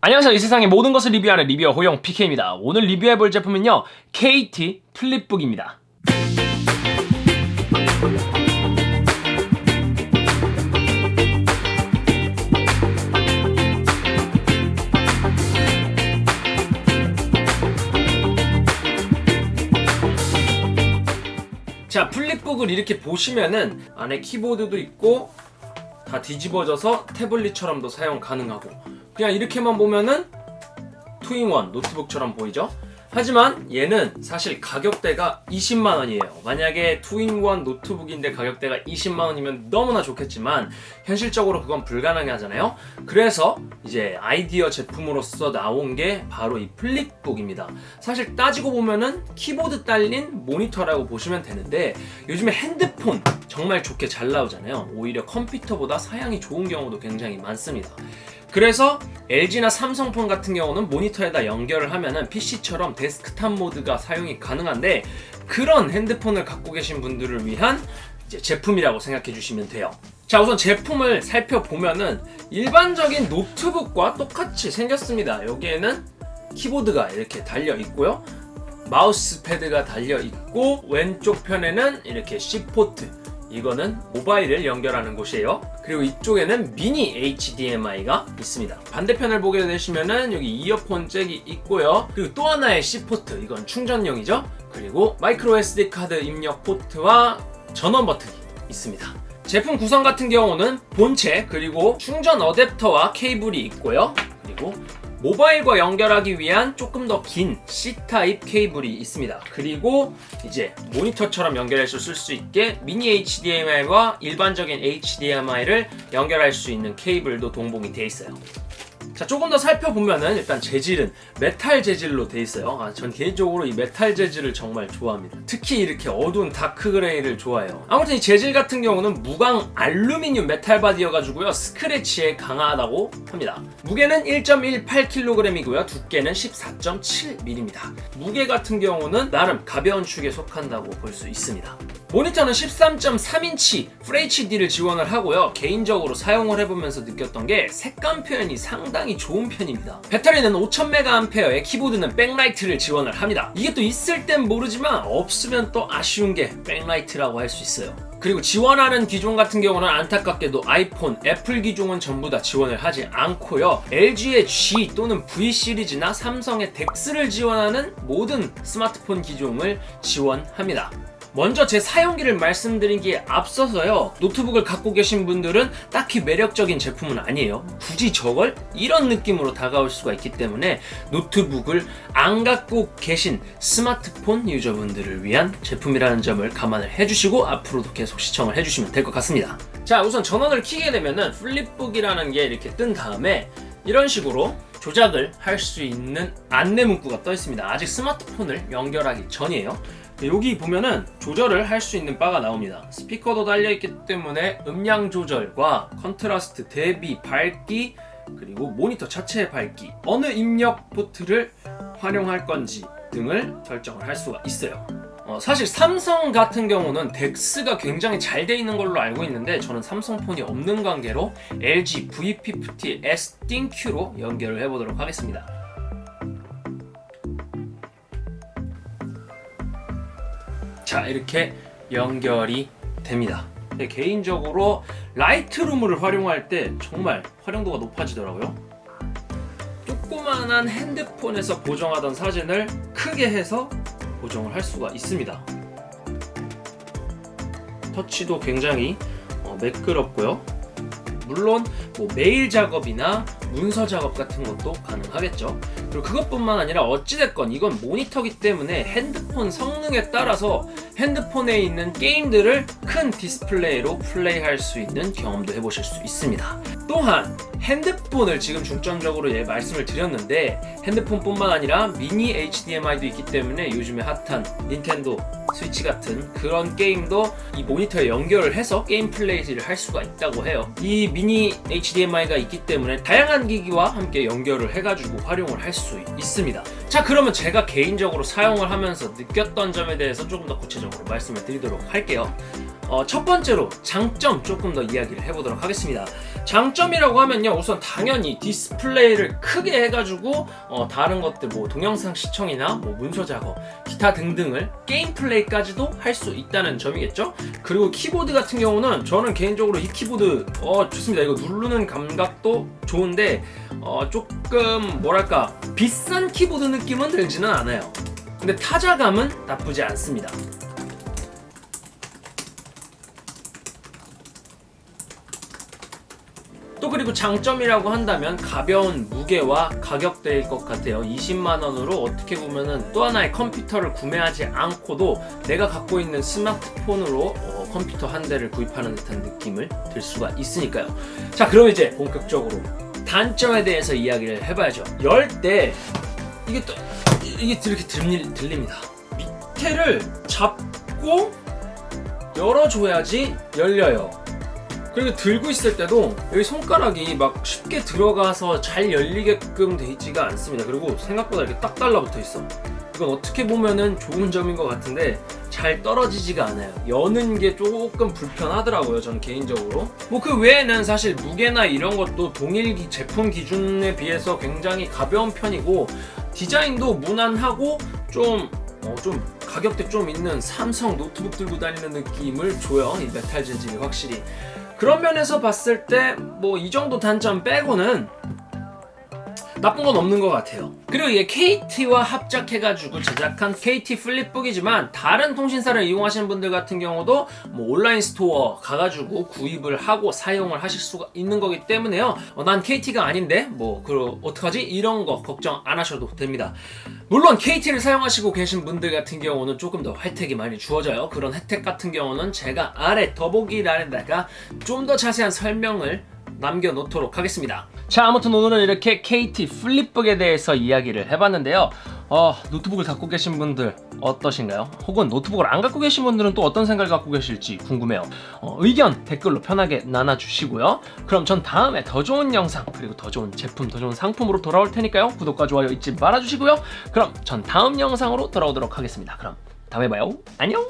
안녕하세요. 이 세상의 모든 것을 리뷰하는 리뷰어 호영 PK입니다. 오늘 리뷰해볼 제품은요 KT 플립북입니다. 자 플립북을 이렇게 보시면은 안에 키보드도 있고 다 뒤집어져서 태블릿처럼도 사용 가능하고 그냥 이렇게만 보면은 two in one 노트북처럼 보이죠? 하지만 얘는 사실 가격대가 20만원이에요. 만약에 two in one 노트북인데 가격대가 20만원이면 너무나 좋겠지만 현실적으로 그건 불가능해 하잖아요. 그래서 이제 아이디어 제품으로서 나온 게 바로 이 플립북입니다. 사실 따지고 보면은 키보드 딸린 모니터라고 보시면 되는데 요즘에 핸드폰 정말 좋게 잘 나오잖아요. 오히려 컴퓨터보다 사양이 좋은 경우도 굉장히 많습니다 그래서 LG나 삼성폰 같은 경우는 모니터에다 연결을 하면은 PC처럼 데스크탑 모드가 사용이 가능한데 그런 핸드폰을 갖고 계신 분들을 위한 제품이라고 생각해 주시면 돼요. 자 우선 제품을 살펴보면은 일반적인 노트북과 똑같이 생겼습니다. 여기에는 키보드가 이렇게 달려 있고요. 마우스 패드가 달려 있고 왼쪽 편에는 이렇게 C포트 이거는 모바일을 연결하는 곳이에요. 그리고 이쪽에는 미니 HDMI가 있습니다. 반대편을 보게 되시면은 여기 이어폰 잭이 있고요. 그리고 또 하나의 C포트 이건 충전용이죠. 그리고 마이크로 SD 카드 입력 포트와 전원 버튼이 있습니다. 제품 구성 같은 경우는 본체 그리고 충전 어댑터와 케이블이 있고요. 그리고 모바일과 연결하기 위한 조금 더 긴 C타입 케이블이 있습니다. 그리고 이제 모니터처럼 연결해서 쓸 수 있게 미니 HDMI와 일반적인 HDMI를 연결할 수 있는 케이블도 동봉이 되어 있어요 자 조금 더 살펴보면은 일단 재질은 메탈 재질로 되어 있어요. 아, 전 개인적으로 이 메탈 재질을 정말 좋아합니다. 특히 이렇게 어두운 dark gray를 좋아해요. 아무튼 이 재질 같은 경우는 무광 알루미늄 메탈 바디여가지고요. 스크래치에 강하다고 합니다. 무게는 1.18kg이고요. 두께는 14.7mm입니다 무게 같은 경우는 나름 가벼운 축에 속한다고 볼 수 있습니다 모니터는 13.3인치 FHD를 지원을 하고요. 개인적으로 사용을 해보면서 느꼈던 게 색감 표현이 상당히 좋은 편입니다. 배터리는 5000mAh의 키보드는 백라이트를 지원을 합니다. 이게 또 있을 땐 모르지만 없으면 또 아쉬운 게 백라이트라고 할 수 있어요. 그리고 지원하는 기종 같은 경우는 안타깝게도 아이폰, 애플 기종은 전부 다 지원을 하지 않고요. LG의 G 또는 V 시리즈나 삼성의 DeX를 지원하는 모든 스마트폰 기종을 지원합니다 먼저 제 사용기를 말씀드리기에 앞서서요. 노트북을 갖고 계신 분들은 딱히 매력적인 제품은 아니에요. 굳이 저걸 이런 느낌으로 다가올 수가 있기 때문에 노트북을 안 갖고 계신 스마트폰 유저분들을 위한 제품이라는 점을 감안을 해주시고 앞으로도 계속 시청을 해주시면 될 것 같습니다. 자 우선 전원을 키게 되면은 플립북이라는 게 이렇게 뜬 다음에 이런 식으로 조작을 할 수 있는 안내 문구가 떠 있습니다. 아직 스마트폰을 연결하기 전이에요 여기 보면은 조절을 할 수 있는 바가 나옵니다. 스피커도 달려있기 때문에 음량 조절과 contrast, 대비, 밝기 그리고 모니터 자체의 밝기 어느 입력 포트를 활용할 건지 등을 설정을 할 수가 있어요. 어, 사실 삼성 같은 경우는 DeX가 굉장히 잘 돼 있는 걸로 알고 있는데 저는 삼성폰이 없는 관계로 LG V50 S ThinQ로 연결을 해보도록 하겠습니다 자 이렇게 연결이 됩니다. 개인적으로 라이트룸을 활용할 때 정말 활용도가 높아지더라고요. 조그만한 핸드폰에서 보정하던 사진을 크게 해서 보정을 할 수가 있습니다. 터치도 굉장히 어, 매끄럽고요. 물론 뭐 메일 작업이나 문서 작업 같은 것도 가능하겠죠 그리고 그것뿐만 아니라 어찌됐건 이건 모니터기 때문에 핸드폰 성능에 따라서 핸드폰에 있는 게임들을 큰 디스플레이로 플레이할 수 있는 경험도 해보실 수 있습니다. 또한 핸드폰을 지금 중점적으로 예, 말씀을 드렸는데 핸드폰뿐만 아니라 미니 HDMI도 있기 때문에 요즘에 핫한 닌텐도 스위치 같은 그런 게임도 이 모니터에 연결을 해서 게임 플레이를 할 수가 있다고 해요. 이 미니 HDMI가 있기 때문에 다양한 기기와 함께 연결을 해가지고 활용을 할 수 있습니다. 자 그러면 제가 개인적으로 사용을 하면서 느꼈던 점에 대해서 조금 더 구체적으로 말씀을 드리도록 할게요. 어, 첫 번째로 장점 조금 더 이야기를 해보도록 하겠습니다. 장점이라고 하면요 그냥 우선 당연히 디스플레이를 크게 해가지고 어, 다른 것들 뭐 동영상 시청이나 뭐 문서 작업 기타 등등을 게임 플레이까지도 할 수 있다는 점이겠죠? 그리고 키보드 같은 경우는 저는 개인적으로 이 키보드 어 좋습니다. 이거 누르는 감각도 좋은데 어 조금 뭐랄까 비싼 키보드 느낌은 들지는 않아요. 근데 타자감은 나쁘지 않습니다 또 그리고 장점이라고 한다면 가벼운 무게와 가격대일 것 같아요. 20만원으로 어떻게 보면은 또 하나의 컴퓨터를 구매하지 않고도 내가 갖고 있는 스마트폰으로 어, 컴퓨터 한 대를 구입하는 듯한 느낌을 들 수가 있으니까요. 자 그럼 이제 본격적으로 단점에 대해서 이야기를 해봐야죠. 열 때 이게 또 이게 이렇게 들리, 들립니다. 밑에를 잡고 열어줘야지 열려요 그리고 들고 있을 때도 여기 손가락이 막 쉽게 들어가서 잘 열리게끔 돼 있지가 않습니다. 그리고 생각보다 이렇게 딱 달라붙어 있어. 이건 어떻게 보면은 좋은 점인 것 같은데 잘 떨어지지가 않아요. 여는 게 조금 불편하더라고요 전 개인적으로. 뭐 그 외에는 사실 무게나 이런 것도 동일 기- 제품 기준에 비해서 굉장히 가벼운 편이고 디자인도 무난하고 좀 어, 좀 가격대 좀 있는 삼성 노트북 들고 다니는 느낌을 줘요. 이 메탈 재질이 확실히 그런 면에서 봤을 때 뭐 이 정도 단점 빼고는 나쁜 건 없는 것 같아요. 그리고 이게 KT와 합작해가지고 제작한 KT 플립북이지만 다른 통신사를 이용하시는 분들 같은 경우도 뭐 온라인 스토어 가가지고 구입을 하고 사용을 하실 수가 있는 거기 때문에요. 어, 난 KT가 아닌데 뭐 그럼 어떡하지? 이런 거 걱정 안 하셔도 됩니다. 물론 KT를 사용하시고 계신 분들 같은 경우는 조금 더 혜택이 많이 주어져요. 그런 혜택 같은 경우는 제가 아래 더보기란에다가 좀 더 자세한 설명을 남겨놓도록 하겠습니다 자 아무튼 오늘은 이렇게 KT 플립북에 대해서 이야기를 해봤는데요. 어, 노트북을 갖고 계신 분들 어떠신가요? 혹은 노트북을 안 갖고 계신 분들은 또 어떤 생각을 갖고 계실지 궁금해요. 어, 의견 댓글로 편하게 나눠주시고요. 그럼 전 다음에 더 좋은 영상 그리고 더 좋은 제품 더 좋은 상품으로 돌아올 테니까요. 구독과 좋아요 잊지 말아주시고요. 그럼 전 다음 영상으로 돌아오도록 하겠습니다. 그럼 다음에 봐요. 안녕